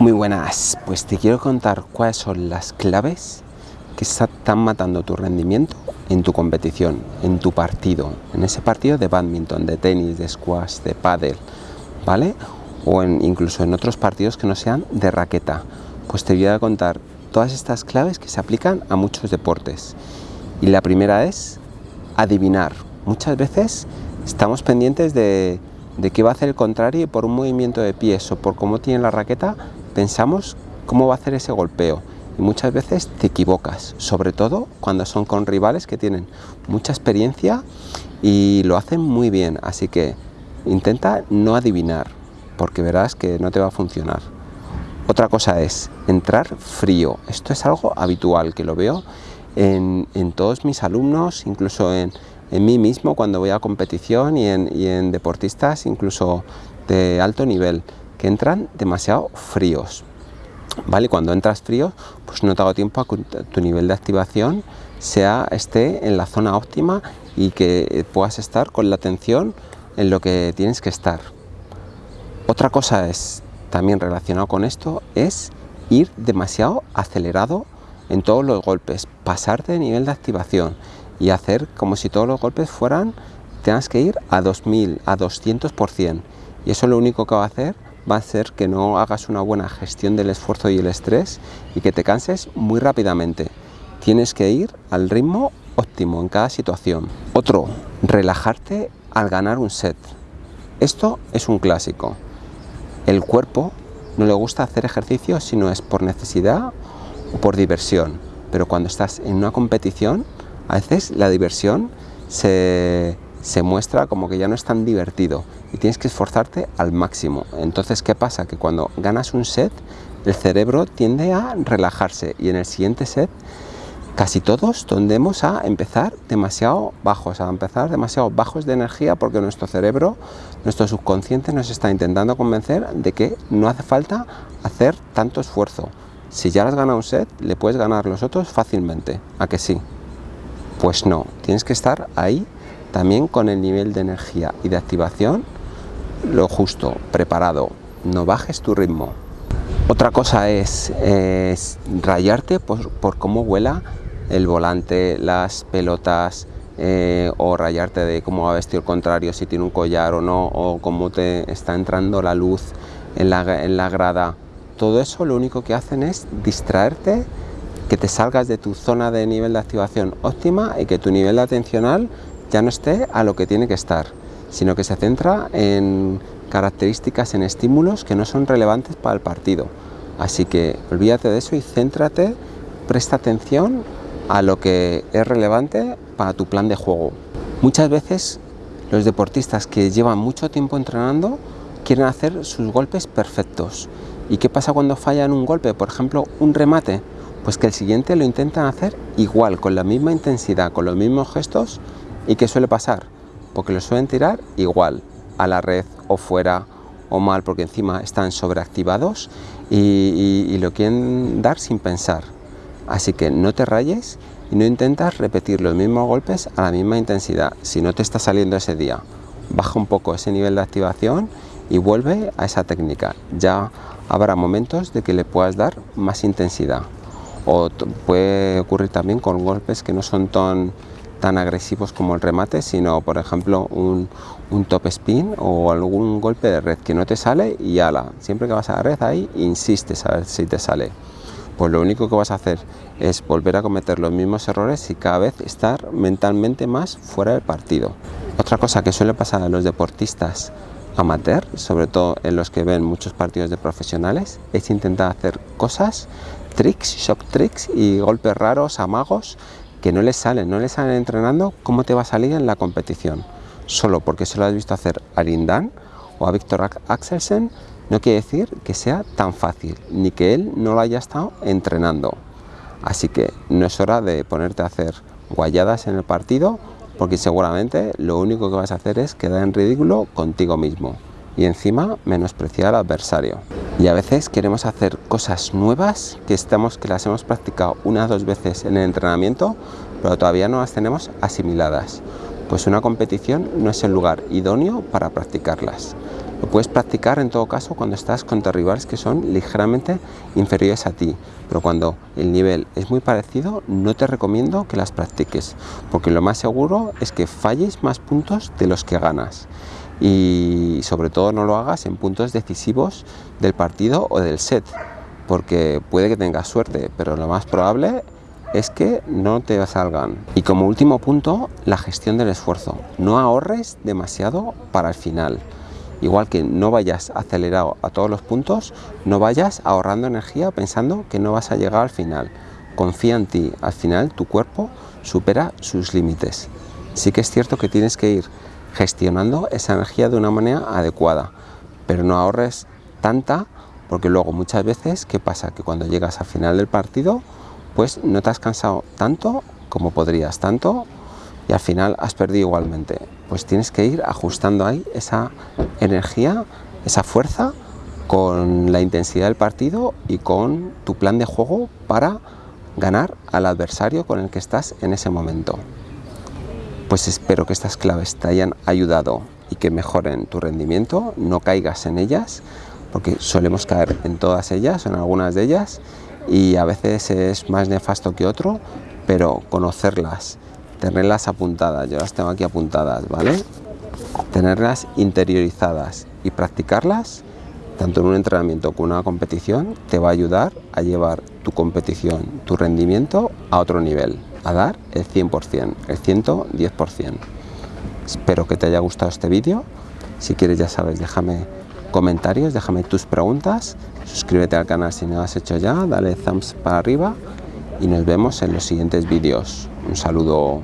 Muy buenas, pues te quiero contar cuáles son las claves que están matando tu rendimiento en tu competición, en tu partido, en ese partido de badminton, de tenis, de squash, de pádel, ¿vale? O incluso en otros partidos que no sean de raqueta. Pues te voy a contar todas estas claves que se aplican a muchos deportes. Y la primera es adivinar. Muchas veces estamos pendientes de, qué va a hacer el contrario por un movimiento de pies o por cómo tiene la raqueta pensamos cómo va a hacer ese golpeo. Y muchas veces te equivocas, sobre todo cuando son con rivales que tienen mucha experiencia y lo hacen muy bien, así que intenta no adivinar porque verás que no te va a funcionar. Otra cosa es entrar frío, esto es algo habitual que lo veo en, todos mis alumnos, incluso en, mí mismo cuando voy a competición y en, y en deportistas incluso de alto nivel que entran demasiado fríos. ¿Vale? Cuando entras frío, pues no te hago tiempo a que tu nivel de activación sea, esté en la zona óptima y que puedas estar con la atención en lo que tienes que estar. Otra cosa es, también relacionado con esto, es ir demasiado acelerado en todos los golpes, pasarte de nivel de activación y hacer como si todos los golpes fueran, tengas que ir a 2000, a 200%. Y eso lo único que va a hacer va a hacer que no hagas una buena gestión del esfuerzo y el estrés y que te canses muy rápidamente. Tienes que ir al ritmo óptimo en cada situación. Otro, relajarte al ganar un set. Esto es un clásico. El cuerpo no le gusta hacer ejercicio si no es por necesidad o por diversión. Pero cuando estás en una competición, a veces la diversión se, se muestra como que ya no es tan divertido y tienes que esforzarte al máximo. Entonces, ¿qué pasa? Que cuando ganas un set, el cerebro tiende a relajarse y en el siguiente set casi todos tendemos a empezar demasiado bajos, a empezar demasiado bajos de energía porque nuestro cerebro, nuestro subconsciente nos está intentando convencer de que no hace falta hacer tanto esfuerzo. Si ya has ganado un set, le puedes ganar los otros fácilmente, ¿a que sí? Pues no, tienes que estar ahí también con el nivel de energía y de activación lo justo, preparado, no bajes tu ritmo. Otra cosa es, rayarte por, cómo vuela el volante, las pelotas, eh, o rayarte de cómo va vestido el contrario, si tiene un collar o no, o cómo te está entrando la luz en la, en la grada. Todo eso lo único que hacen es distraerte, que te salgas de tu zona de nivel de activación óptima y que tu nivel atencional ya no esté a lo que tiene que estar sino que se centra en características, en estímulos que no son relevantes para el partido. Así que olvídate de eso y céntrate, presta atención a lo que es relevante para tu plan de juego. Muchas veces los deportistas que llevan mucho tiempo entrenando quieren hacer sus golpes perfectos. ¿Y qué pasa cuando fallan un golpe? Por ejemplo, un remate. Pues que el siguiente lo intentan hacer igual, con la misma intensidad, con los mismos gestos. ¿Y qué suele pasar? porque lo suelen tirar igual a la red o fuera o mal porque encima están sobreactivados y, lo quieren dar sin pensar. Así que no te rayes y no intentas repetir los mismos golpes a la misma intensidad si no te está saliendo ese día. Baja un poco ese nivel de activación y vuelve a esa técnica. Ya habrá momentos de que le puedas dar más intensidad. O puede ocurrir también con golpes que no son tan tan agresivos como el remate, sino por ejemplo un, top spin o algún golpe de red que no te sale y ala, siempre que vas a la red ahí insistes a ver si te sale. Pues lo único que vas a hacer es volver a cometer los mismos errores y cada vez estar mentalmente más fuera del partido. Otra cosa que suele pasar a los deportistas amateur, sobre todo en los que ven muchos partidos de profesionales, es intentar hacer cosas, tricks, shock tricks y golpes raros, amagos, que no les salen, no les salen entrenando, ¿cómo te va a salir en la competición? Solo porque se lo has visto hacer a Lindan o a Víctor Axelsen, no quiere decir que sea tan fácil, ni que él no lo haya estado entrenando. Así que no es hora de ponerte a hacer guayadas en el partido, porque seguramente lo único que vas a hacer es quedar en ridículo contigo mismo y encima menospreciar al adversario. Y a veces queremos hacer cosas nuevas que, estamos, que las hemos practicado una o dos veces en el entrenamiento, pero todavía no las tenemos asimiladas. Pues una competición no es el lugar idóneo para practicarlas. Lo puedes practicar en todo caso cuando estás contra rivales que son ligeramente inferiores a ti, pero cuando el nivel es muy parecido no te recomiendo que las practiques, porque lo más seguro es que falles más puntos de los que ganas y sobre todo no lo hagas en puntos decisivos del partido o del set, porque puede que tengas suerte, pero lo más probable es que no te salgan. Y como último punto, la gestión del esfuerzo. No ahorres demasiado para el final. Igual que no vayas acelerado a todos los puntos, no vayas ahorrando energía pensando que no vas a llegar al final. Confía en ti, al final tu cuerpo supera sus límites. Sí que es cierto que tienes que ir gestionando esa energía de una manera adecuada, pero no ahorres tanta porque luego muchas veces, ¿qué pasa? Que cuando llegas al final del partido, pues no te has cansado tanto como podrías, tanto y al final has perdido igualmente. Pues tienes que ir ajustando ahí esa energía, esa fuerza con la intensidad del partido y con tu plan de juego para ganar al adversario con el que estás en ese momento. Pues espero que estas claves te hayan ayudado y que mejoren tu rendimiento, no caigas en ellas, porque solemos caer en todas ellas, en algunas de ellas, y a veces es más nefasto que otro, pero conocerlas, tenerlas apuntadas, yo las tengo aquí apuntadas, ¿vale? Tenerlas interiorizadas y practicarlas, tanto en un entrenamiento como en una competición, te va a ayudar a llevar tu competición, tu rendimiento a otro nivel a dar el 100%, el 110%. Espero que te haya gustado este vídeo. Si quieres, ya sabes, déjame comentarios, déjame tus preguntas, suscríbete al canal si no lo has hecho ya, dale thumbs para arriba y nos vemos en los siguientes vídeos. Un saludo.